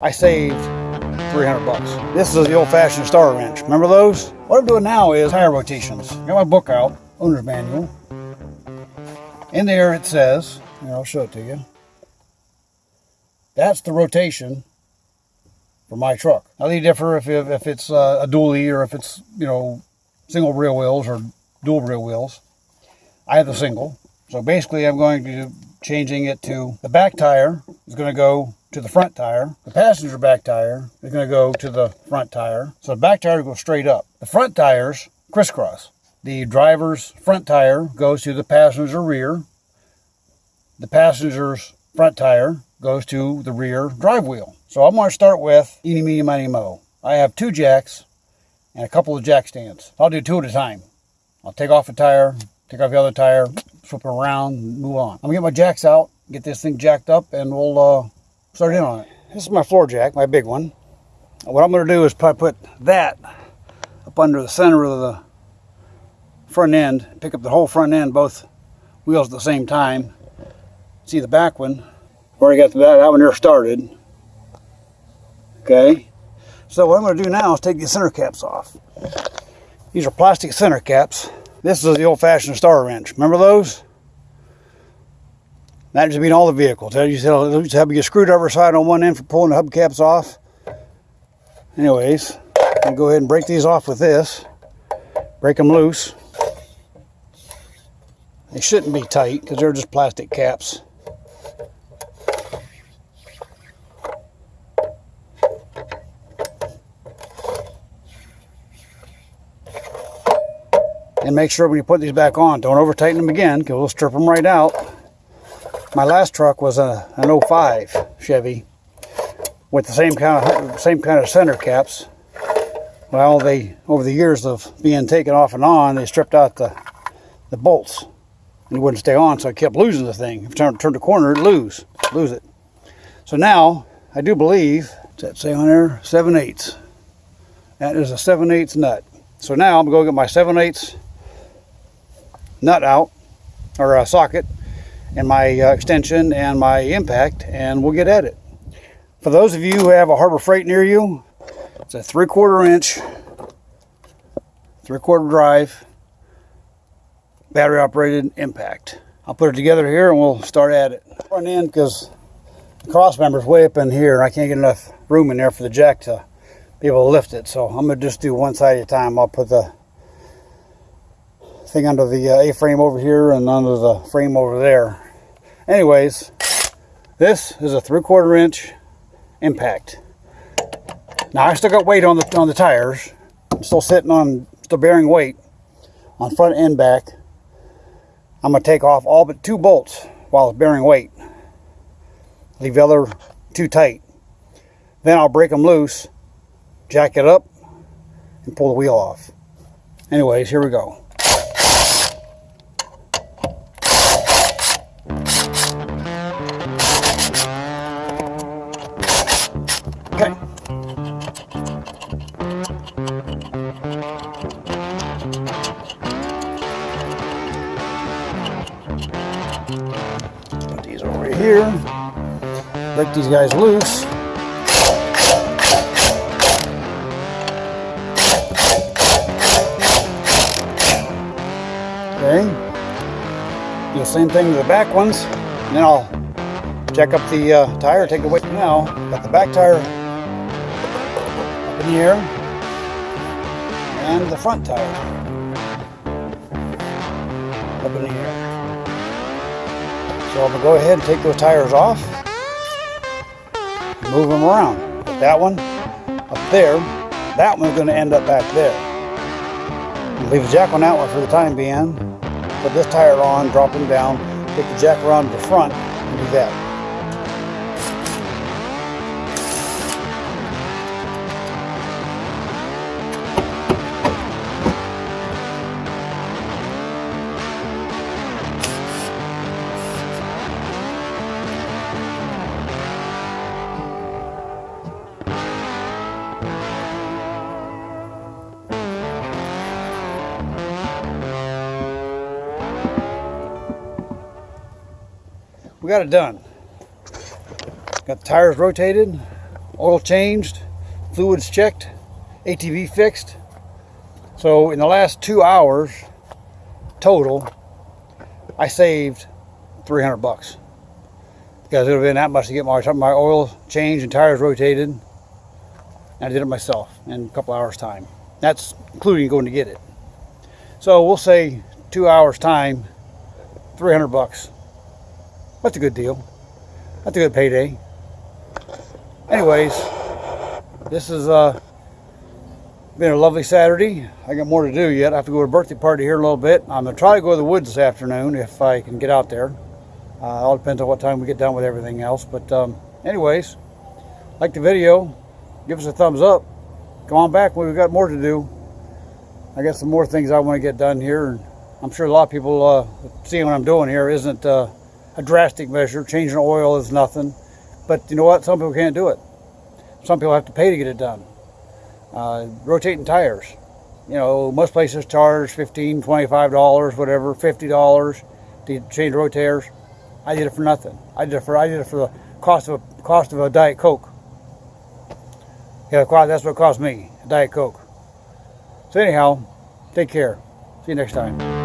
I saved 300 bucks. This is the old-fashioned star wrench. Remember those? What I'm doing now is tire rotations. Got my book out, owner's manual. In there it says, here I'll show it to you. That's the rotation for my truck. Now they differ if, if it's uh, a dually or if it's, you know, single rear wheels or dual rear wheels. I have the single. So basically I'm going to be changing it to the back tire is going to go to the front tire. The passenger back tire is going to go to the front tire. So the back tire goes straight up. The front tires crisscross. The driver's front tire goes to the passenger rear. The passenger's front tire goes to the rear drive wheel. So I'm going to start with eeny, meeny, miny, mo. I have two jacks and a couple of jack stands. I'll do two at a time. I'll take off a tire, take off the other tire, flip it around, move on. I'm gonna get my jacks out, get this thing jacked up, and we'll uh, start in on it. This is my floor jack, my big one. What I'm gonna do is probably put that up under the center of the front end, pick up the whole front end, both wheels at the same time. See the back one, Where already got the back, that one there started. Okay, so what I'm gonna do now is take the center caps off. These are plastic center caps. This is the old-fashioned star wrench. Remember those? That used be in all the vehicles. They used to have a screwdriver side on one end for pulling the hubcaps off. Anyways, I'm go ahead and break these off with this. Break them loose. They shouldn't be tight because they're just plastic caps. And make sure when you put these back on, don't over tighten them again because we'll strip them right out. My last truck was a, an 05 Chevy with the same kind of same kind of center caps. Well, they over the years of being taken off and on, they stripped out the the bolts and it wouldn't stay on, so I kept losing the thing. If I turned, turned the corner, it'd lose, lose it. So now I do believe, that say on there? 7 eighths. That is a 7 eighths nut. So now I'm going to get my 7 eighths nut out or a socket and my uh, extension and my impact and we'll get at it. For those of you who have a Harbor Freight near you, it's a three quarter inch, three quarter drive, battery operated impact. I'll put it together here and we'll start at it. Front end because the cross member's way up in here and I can't get enough room in there for the jack to be able to lift it. So I'm gonna just do one side at a time. I'll put the thing under the uh, A-frame over here and under the frame over there. Anyways, this is a three quarter inch impact. Now I still got weight on the on the tires. I'm still sitting on, still bearing weight on front and back. I'm gonna take off all but two bolts while it's bearing weight. Leave the other too tight. Then I'll break them loose, jack it up, and pull the wheel off. Anyways, here we go. These over here. Break these guys loose. Okay. Do the same thing to the back ones. And then I'll check up the uh, tire, take it away now. Got the back tire up in here and the front tire up in air. So I'm gonna go ahead and take those tires off, move them around. Put that one up there, that one's gonna end up back there. Leave the jack on that one for the time being. Put this tire on, drop them down, take the jack around to the front and do that. We got it done. Got the tires rotated. oil changed, fluids checked, ATV fixed. So in the last two hours total, I saved 300 bucks. Because it would have been that much to get my, my oil changed and tires rotated. And I did it myself in a couple hours time. That's including going to get it. So we'll say two hours time, 300 bucks. That's a good deal. That's a good payday. Anyways, this has uh, been a lovely Saturday. I got more to do yet. I have to go to a birthday party here a little bit. I'm going to try to go to the woods this afternoon if I can get out there. Uh, all depends on what time we get done with everything else. But um, anyways, like the video, give us a thumbs up. Come on back. We've got more to do. I got some more things I want to get done here. And I'm sure a lot of people uh, seeing what I'm doing here isn't uh, a drastic measure. Changing oil is nothing. But you know what? Some people can't do it. Some people have to pay to get it done. Uh, rotating tires. You know, most places charge $15, $25, whatever, $50 to change rotators. I did it for nothing. I did it for I did it for the cost of a cost of a Diet Coke. Yeah, that's what cost me, a Diet Coke. So anyhow, take care. See you next time.